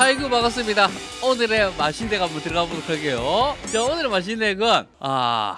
아이고 반갑습니다 오늘의 마신덱 한번 들어가 보도록 할게요 자 오늘의 마신덱은 아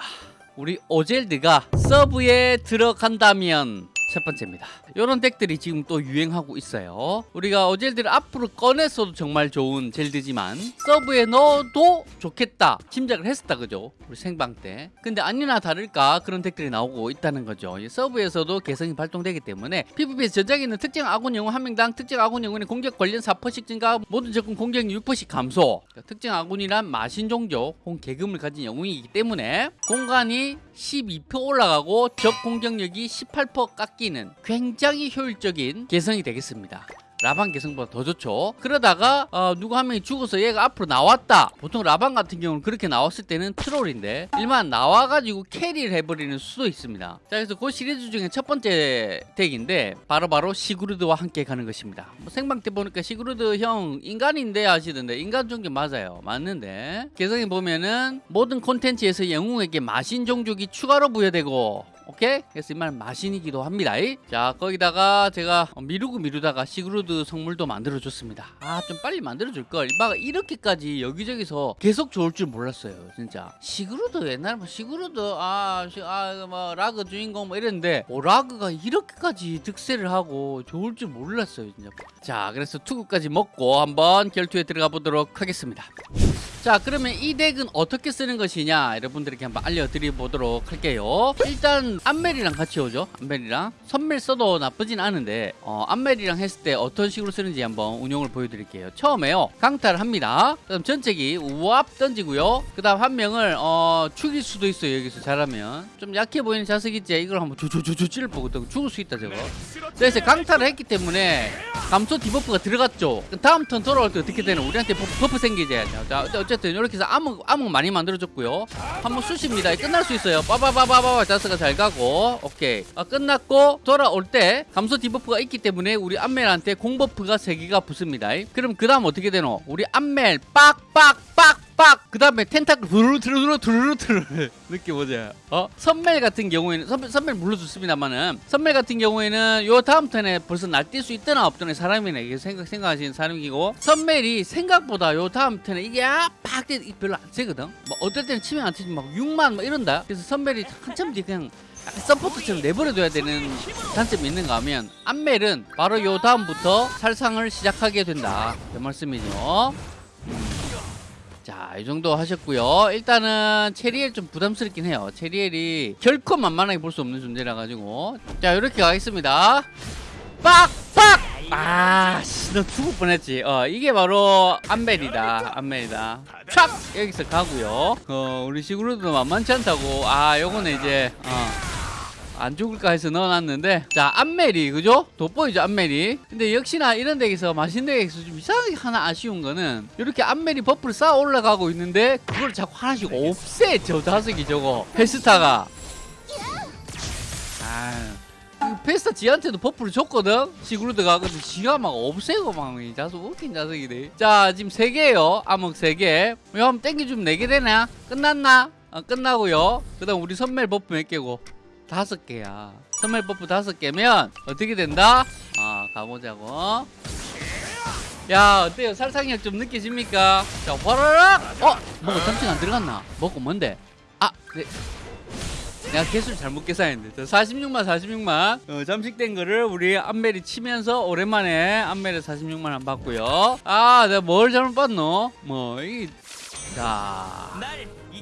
우리 오젤드가 서브에 들어간다면 첫 번째입니다. 이런 덱들이 지금 또 유행하고 있어요. 우리가 어젤드를 앞으로 꺼냈어도 정말 좋은 젤드지만 서브에 넣어도 좋겠다 짐작을 했었다 그죠? 우리 생방 때. 근데 아니나 다를까 그런 덱들이 나오고 있다는 거죠. 이 서브에서도 개성이 발동되기 때문에 PVP에서 전장에 있는 특정 아군 영웅 한 명당 특정 아군 영웅의 공격 관련 4%씩 증가 모든 적군 공격 6%씩 감소 그러니까 특정 아군이란 마신 종족 혹은 계금을 가진 영웅이기 때문에 공간이 12% 올라가고 적 공격력이 18% 깎이는 굉장히 효율적인 개성이 되겠습니다. 라방 개성보다 더 좋죠. 그러다가 어, 누구 한 명이 죽어서 얘가 앞으로 나왔다. 보통 라방 같은 경우는 그렇게 나왔을 때는 troll인데 일반 나와가지고 carry를 해버리는 수도 있습니다. 자 그래서 그 시리즈 중에 첫 번째 덱인데 바로 바로 시그루드와 함께 가는 것입니다. 뭐 생방 때 보니까 시그루드 형 인간인데 하시던데 인간 종족 맞아요. 맞는데 개성에 보면은 모든 콘텐츠에서 영웅에게 마신 종족이 추가로 부여되고 오케이? 그래서 이말 마신이기도 합니다. 자 거기다가 제가 미루고 미루다가 시그루드 성물도 만들어줬습니다. 아 좀 빨리 만들어줄걸. 막 이렇게까지 여기저기서 계속 좋을 줄 몰랐어요. 진짜. 시그루드 옛날에 뭐 시그루드 아뭐 라그 주인공 뭐 이랬는데 오, 라그가 이렇게까지 득세를 하고 좋을 줄 몰랐어요. 진짜. 자 그래서 투구까지 먹고 한번 결투에 들어가 보도록 하겠습니다. 자 그러면 이 덱은 어떻게 쓰는 것이냐? 여러분들에게 한번 알려드리도록 할게요. 일단 암멜이랑 같이 오죠 암멜이랑. 선멜 써도 나쁘진 않은데 어, 암멜이랑 했을 때 어떤 식으로 쓰는지 한번 운용을 보여드릴게요. 처음에요 강타를 합니다. 그다음 전체기 우압 던지고요. 그 다음 한 명을 어, 죽일 수도 있어요 여기서 잘하면. 좀 약해 보이는 자석 있지? 이걸 한번 조조조조 보거든 죽을 수 있다 저거. 그래서 강타를 했기 때문에 감소 debuff가 들어갔죠. 다음 턴 돌아올 때 어떻게 되는 우리한테 buff, buff 생기지. 자 어쨌든 이렇게 해서 암흑 암흑 많이 만들어줬고요. 한번 쑤십니다. 끝날 수 있어요. 빠바바바바바 자석아 잘 가고. 오케이. 아, 끝났고 돌아올 때 감소 debuff가 있기 때문에 우리 암멜한테 공buff가 3개가 붙습니다. 그럼 그 다음 어떻게 되노? 우리 암멜 빡빡빡 빡! 그 다음에 tentacle 두루루 두루루 느낌 보자 어? 선멜 같은 경우에는 선멜, 선멜 물론 좋습니다만은 선멜 같은 경우에는 요 다음 턴에 벌써 날뛸 수 있더나 없더나 사람이네. 이게 생각, 생각하시는 사람이고. 선멜이 생각보다 요 다음 턴에 이게 팍 별로 안 세거든. 뭐 어떨 때는 치면 안 치지 막 6만 막 이런다. 그래서 선멜이 한참 뒤에 그냥 support처럼 내버려둬야 되는 단점이 있는가 하면 암멜은 바로 요 다음부터 살상을 시작하게 된다. 그 말씀이죠 자, 이 정도 하셨고요. 일단은 체리엘 좀 부담스럽긴 해요. 체리엘이 결코 만만하게 볼 수 없는 존재라 가지고 자, 이렇게 가겠습니다. 빡! 빡! 아, 씨, 너 죽을 뻔했지. 어, 이게 바로 암멜이다. 암멜이다. 촥! 여기서 가고요. 어, 우리 시그루드도 만만치 않다고. 아, 요거는 이제 어. 안 죽을까 해서 넣어놨는데 자 암멜이 그죠? 돋보이죠 암멜이 근데 역시나 이런 덱에서 맛있는 덱에서 좀 이상하게 하나 아쉬운 거는 이렇게 암멜이 buff를 쌓아 올라가고 있는데 그걸 자꾸 하나씩 없애 저 자석이 저거. 페스타가. 아 페스타 지한테도 buff를 줬거든? 시그루드가 근데 지가 막 없애고 막 이 자석 웃긴 자석이네. 자 지금 3개예요. 암흑 3개. 이거 한번 땡겨주면 4개 되나? 끝났나? 어, 끝나고요. 그 다음 우리 선멜 buff 몇 개고 다섯 개야 선멜 buff 다섯 개면 어떻게 된다? 아 가보자고 야 어때요 살상력 좀 느껴집니까? 자 화라락 어? 뭐가 잠시 안 들어갔나? 뭐고 뭔데? 아 그래 내가 개수를 잘못 계산했는데 46만 46만 어, 잠식된 거를 우리 안멜이 치면서 오랜만에 안멜에 46만 원 받고요 아 내가 뭘 잘못 봤노? 뭐 이 자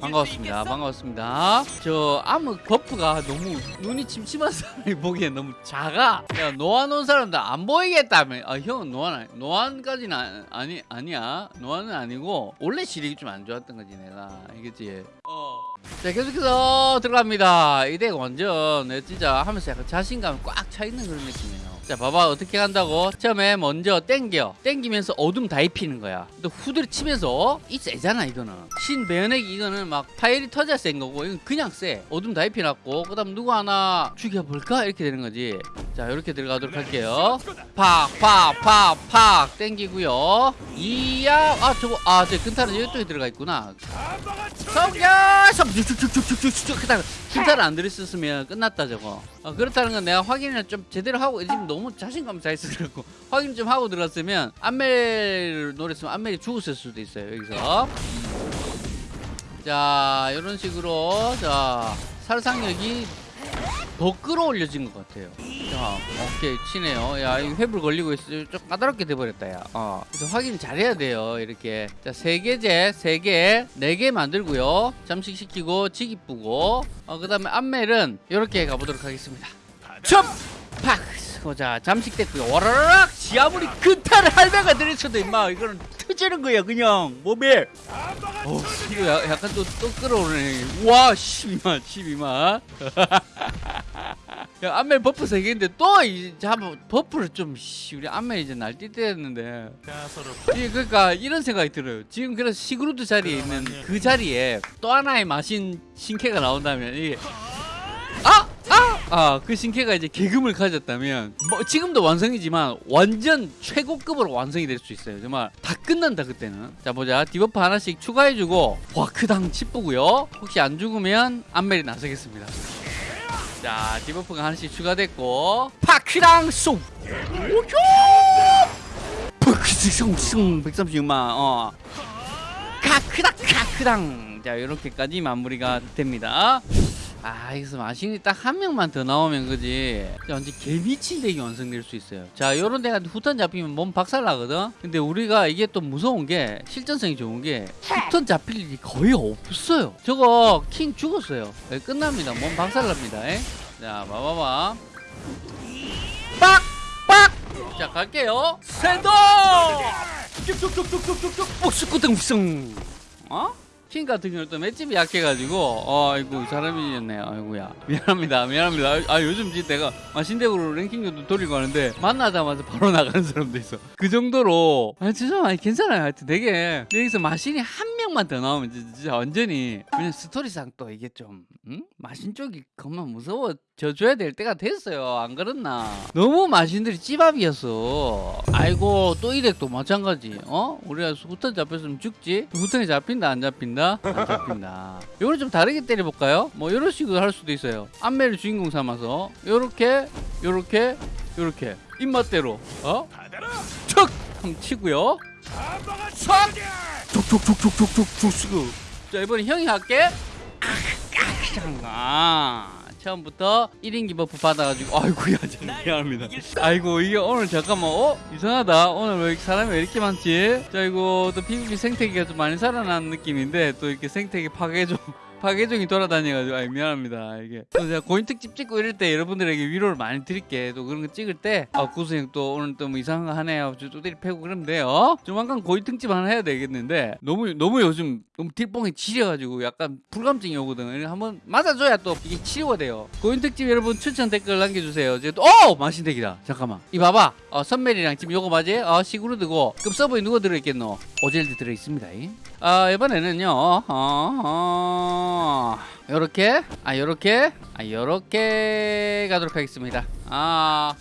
반갑습니다. 반갑습니다. 저 암흑 buff가 너무 눈이 침침한 사람이 보기엔 너무 작아. 야 노안 온 사람들 안 보이겠다며. 아 형은 노안 노안까지는 아니 아니야. 노안은 아니고 원래 시력이 좀 안 좋았던 거지 내가. 이겠지. 어. 자 계속해서 들어갑니다. 이 덱 완전 내 진짜 하면서 약간 자신감 꽉 차 있는 그런 느낌이에요. 자 봐봐 어떻게 간다고 처음에 먼저 땡겨 땡기면서 어둠 다 입히는 거야 또 후드를 치면서 이 세잖아 이거는 신 배연액 이거는 막 파일이 터져 센 거고 이건 그냥 세 어둠 다 입혀놨고 그 다음 누구 하나 죽여볼까 이렇게 되는 거지 자 이렇게 들어가도록 할게요 팍팍팍팍 땡기고요 이야 아 저거 아저 근타는 이쪽에 들어가 있구나 성격 쭉쭉쭉쭉쭉쭉 큐타를 안 들었으면 끝났다 저거. 어, 그렇다는 건 내가 확인을 좀 제대로 하고 지금 너무 자신감 잘 있어갖고 확인 좀 하고 들었으면 안멜을 노렸으면 안멜이 죽었을 수도 있어요 여기서. 자 이런 식으로 자 살상력이 더 끌어올려진 것 같아요. 자 오케이 치네요. 야 이거 회불 걸리고 있어. 좀 까다롭게 돼버렸다 야. 어. 그래서 확인 잘해야 돼요 이렇게. 자세 개제 세개네 개 만들고요. 잠식시키고 지기 뿌고. 어, 그 다음에 안멜은 이렇게 가보도록 하겠습니다. 첩! 팍! 어, 자 잠식됐고요. 와라락 지 아무리 근타를 할배가 들이쳐도 임마 이거는 터지는 거야 그냥. 몸에. 어, 이거 야- 약간 또, 또 끌어오르네. 와 12만 12만 야 안멜 버프 3개인데 또 이제 한번 버프를 좀 씨, 우리 안멜 이제 날뛸 때였는데. 이 그러니까 이런 생각이 들어요. 지금 그래서 시그루드 자리에 있는 그 자리에 또 하나의 마신 신캐가 나온다면 이게 아! 아! 아, 그 신캐가 이제 계급을 가졌다면 뭐 지금도 완성이지만 완전 최고급으로 완성이 될 수 있어요. 정말 다 끝난다 그때는. 자 보자. 디버프 하나씩 추가해주고 와크당 치쁘고요. 혹시 안 죽으면 안멜이 나서겠습니다. 자 디버프가 하나씩 추가됐고 파크랑 송 오쇼 푹승승 136만 어 카크닥 카크당 자 이렇게까지 마무리가 됩니다 아 여기서 마신이 딱 한 명만 더 나오면 그지? 자, 완전 개미친 덱이 완성될 수 있어요. 자 요런 데가 후턴 잡히면 몸 박살 나거든? 근데 우리가 이게 또 무서운 게 실전성이 좋은 게 후턴 잡힐 일이 거의 없어요. 저거 킹 죽었어요. 예, 끝납니다. 몸 박살 납니다. 예? 자 봐봐봐. 빡! 빡! 자 갈게요. 세도 쭉쭉쭉쭉쭉쭉쭉. 휘성 어? 킹 같은 경우는 또 맷집이 약해가지고 어 아이고 사람이었네요. 아이고야. 미안합니다. 미안합니다. 아, 아, 요즘 진짜 내가 마신덱으로 랭킹도 돌리고 하는데 만나자마자 바로 나가는 사람도 있어. 그 정도로 아 죄송 아니 괜찮아요. 하여튼 되게 여기서 마신이 한 명만 더 나오면 진짜, 완전히 그냥 스토리상 또 이게 좀 응? 마신 쪽이 그만 무서워 져줘야 될 때가 됐어요. 안 그렇나? 너무 마신들이 찌밥이었어. 아이고 또 이렉도 마찬가지. 어? 우리가 후턴 잡혔으면 죽지? 후턴이 잡힌다 안 잡힌다? 안 잡힌다. 이거를 좀 다르게 때려볼까요? 뭐 이런 식으로 할 수도 있어요. 안매를 주인공 삼아서 요렇게 요렇게 요렇게. 입맛대로. 어? 척 한번 치고요 척 촉촉촉촉촉촉촉 자 이번에 형이 할게. 아, 처음부터 1인 기 buff 받아가지고 아이고야 참 미안합니다. 아이고 이게 오늘 잠깐만 어? 이상하다. 오늘 왜 사람이 왜 이렇게 많지? 자 이거 또 PVP 생태계가 좀 많이 살아난 느낌인데 또 이렇게 생태계 파괴 좀 파괴종이 돌아다녀가지고 아 미안합니다. 이게. 또 제가 고인 특집 찍고 이럴 때 여러분들에게 위로를 많이 드릴게. 또 그런 거 찍을 때아 구수형 또 오늘 또 뭐 이상한 거 하네요 두드리 패고 그러면 돼요. 조만간 고인 특집 하나 해야 되겠는데 너무 너무 요즘 너무 deal뽕이 지려가지고 약간 불감증이 오거든 한번 맞아줘야 또 이게 치료가 돼요. 고인 특집 여러분 추천 댓글 남겨주세요. 이제 또 어! 마신 덱이다. 잠깐만. 이 봐봐. 어, 선멜이랑 지금 요거 맞지? 어, 시그루드고. 그럼 서버에 누가 들어있겠노? 오젤드 들어있습니다. 아 이번에는요 어, 어, 요렇게? 아 요렇게? 아 요렇게 가도록 하겠습니다. 아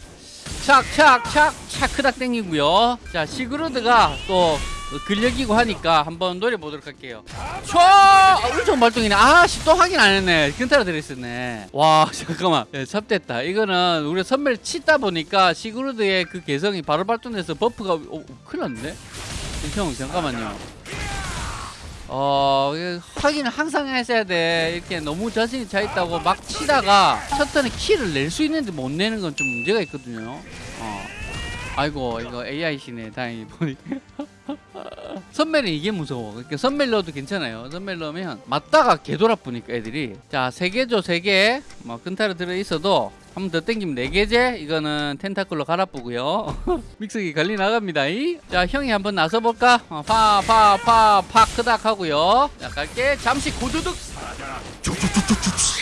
착착착 차크닥 땡기고요. 자 시그루드가 또 근력이고 하니까 한번 노려보도록 할게요. 촤 아, 엄청 발동이네. 아씨 또 확인 안 했네. 근타라 들어있었네. 와 잠깐만. 예, 삽됐다. 이거는 우리가 선멜 치다 보니까 시그루드의 그 개성이 바로 발동돼서 buff가 오, 큰일 났네. 형 잠깐만요 어 확인을 항상 했어야 돼. 이렇게 너무 자신이 차 있다고 막 치다가 첫 turn에 kill을 낼 수 있는데 못 내는 건 좀 문제가 있거든요. 어. 아이고 이거 AI시네 다행히 보니 선멜은 이게 무서워. 그러니까 선멜 넣어도 괜찮아요. 선멜 넣으면 맞다가 개돌아보니까 애들이. 자세 개죠 세개뭐 근타로 들어있어도 한 번 더 땡기면 네 개제? 이거는 텐타클로 갈아보고요. 믹서기 관리 나갑니다. 이. 자 형이 한번 나서볼까? 어, 파파 파 파 크닥 하고요. 자 갈게. 잠시 고두둑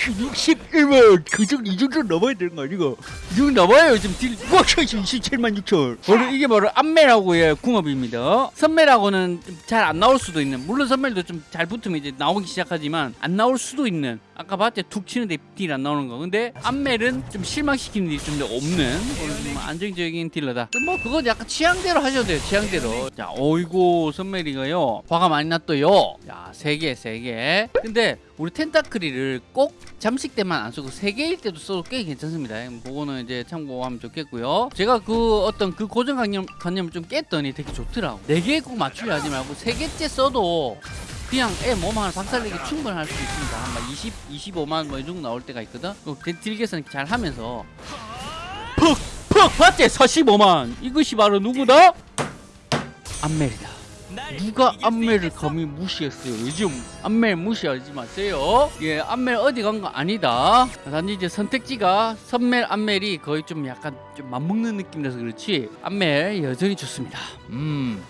61만. 그 정도 이 정도 넘어야 되는 거 아니고. 이 정도 넘어요 지금 deal. 우와 27만 6천. 바로 이게 바로 안멜하고의 궁합입니다. 선멜하고는 잘 안 나올 수도 있는. 물론 선멜도 좀 잘 붙으면 이제 나오기 시작하지만 안 나올 수도 있는. 아까 봤지? 툭 치는데 deal 안 나오는 거. 근데 안멜은 좀 실망시키는 deal이 좀더 없는 좀 안정적인 딜러다. 뭐 그건 약간 취향대로 하셔도 돼요 취향대로. 자 어이구 선멜이가요. 화가 많이 났어요. 자세개 세개. 근데 우리 텐타크리를 꼭 잠식 때만 안 쓰고 세 개일 때도 써도 꽤 괜찮습니다. 그거는 이제 참고하면 좋겠고요. 제가 그 어떤 그 고정관념 관념을 좀 깼더니 되게 좋더라고. 네개꼭 맞추려 하지 말고 세 개째 써도 그냥 애 몸 하나 박살내기 충분할 수 있습니다. 한 20, 25만 뭐 이 정도 나올 때가 있거든. 딜게선 잘 하면서 퍽! 퍽! 봤지? 45만! 이것이 바로 누구다? 안멜이다. 누가 안멜을 감히 무시했어요? 요즘 안멜 무시하지 마세요. 예, 안멜 어디 간 거 아니다. 단지 이제 선택지가 선멜, 안멜이 거의 좀 약간 좀 맞먹는 느낌이라서 그렇지. 안멜 여전히 좋습니다. 음.